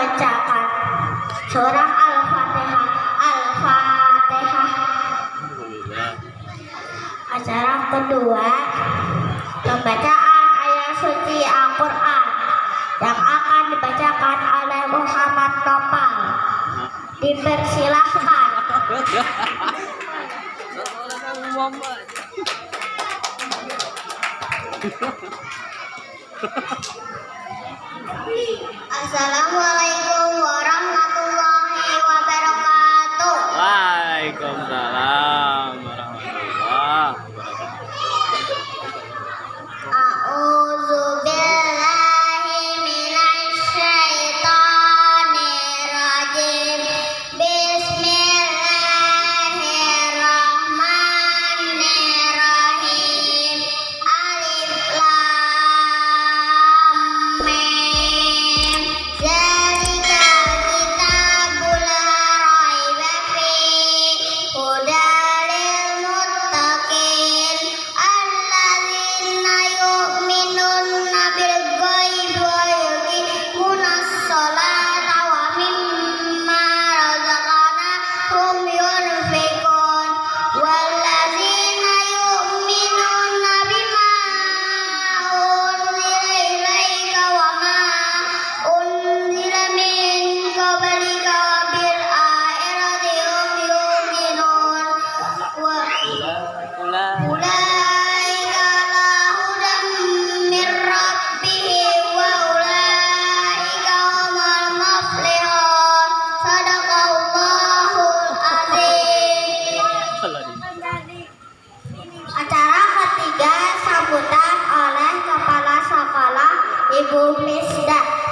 membacakan surah Al-Fatihah. Al-Fatihah. Acara kedua pembacaan ayat suci Al-Quran yang akan dibacakan oleh Muhammad Topal. Dipersilahkan. Assalamualaikum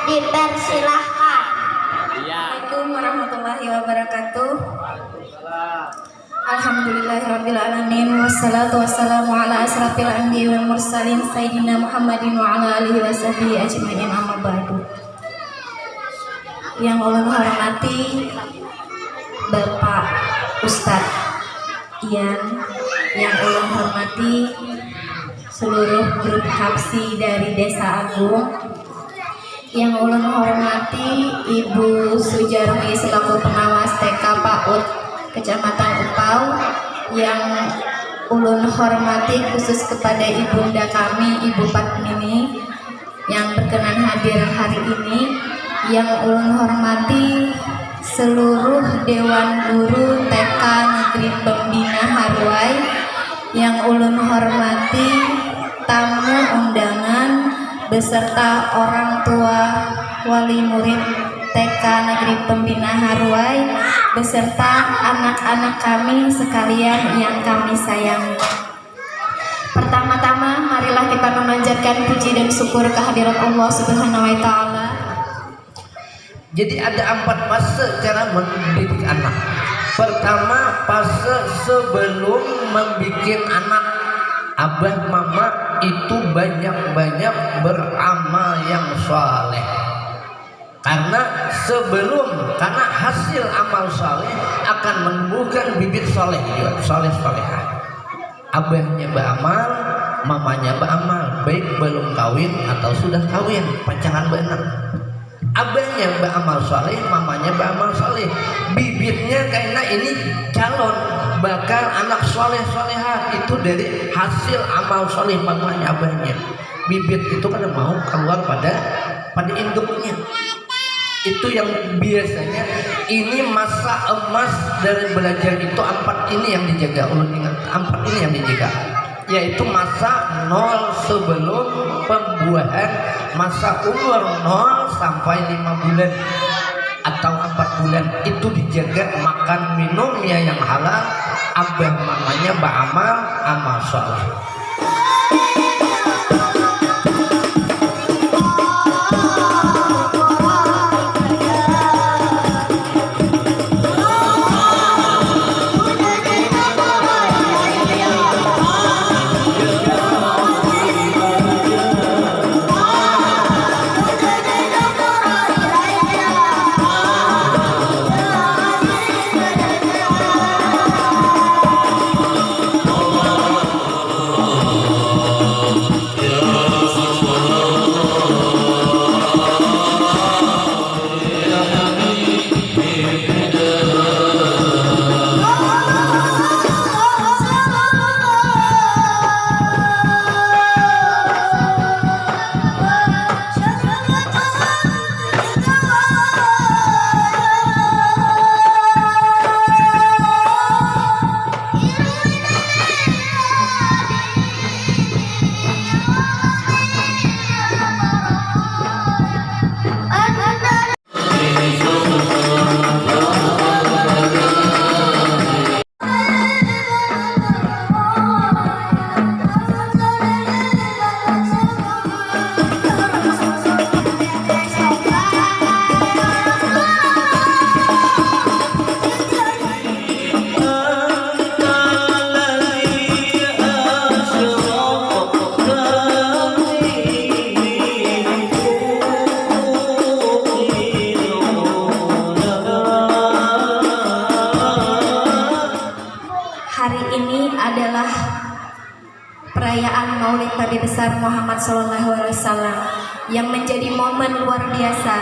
dipersilahkan. Iya. Assalamualaikum warahmatullahi wabarakatuh. Alhamdulillahirrabbilalamin Wassalatu wassalamu ala asrafil anbiya wal mursalin Sayyidina Muhammadin wa ala alihi wa sahbihi ajma'in amma ba'du Yang ulun hormati Bapak Ustadz Ian Yang ulun hormati seluruh grup Hapsi dari Desa Agung yang ulun hormati Ibu Sujarmi selaku pengawas TK PAUD Kecamatan Upau yang ulun hormati khusus kepada ibunda kami Ibu Patmini yang berkenan hadir hari ini. Yang ulun hormati seluruh Dewan Guru TK Negeri Pembina Harwai yang ulun hormati tamu undangan beserta orang tua wali murid TK Negeri Pembina Harwai beserta anak-anak kami sekalian yang kami sayangi. Pertama-tama marilah kita memanjatkan puji dan syukur kehadirat Allah Subhanahu wa taala. Jadi ada empat fase cara mendidik anak. Pertama fase sebelum membuat anak abah mama itu banyak-banyak beramal yang soleh. Karena sebelum karena hasil amal soleh akan menumbuhkan bibit soleh juga soleh solehah. Abahnya beramal, mamanya beramal, baik belum kawin atau sudah kawin, pacaran benar abahnya beramal soleh, mamanya beramal soleh bibitnya karena ini calon bakal anak soleh soleha itu dari hasil amal soleh mamanya abahnya. Bibit itu kan mau keluar pada pada induknya. Itu yang biasanya ini masa emas dari belajar itu empat ini yang dijaga. Ulun ingat empat ini yang dijaga. Yaitu masa nol sebelum pembuahan masa umur nol sampai lima bulan bulan itu dijaga makan minumnya yang halal. Abah mamanya beramal amal soleh hari ini adalah perayaan Maulid Nabi besar Muhammad SAW yang menjadi momen luar biasa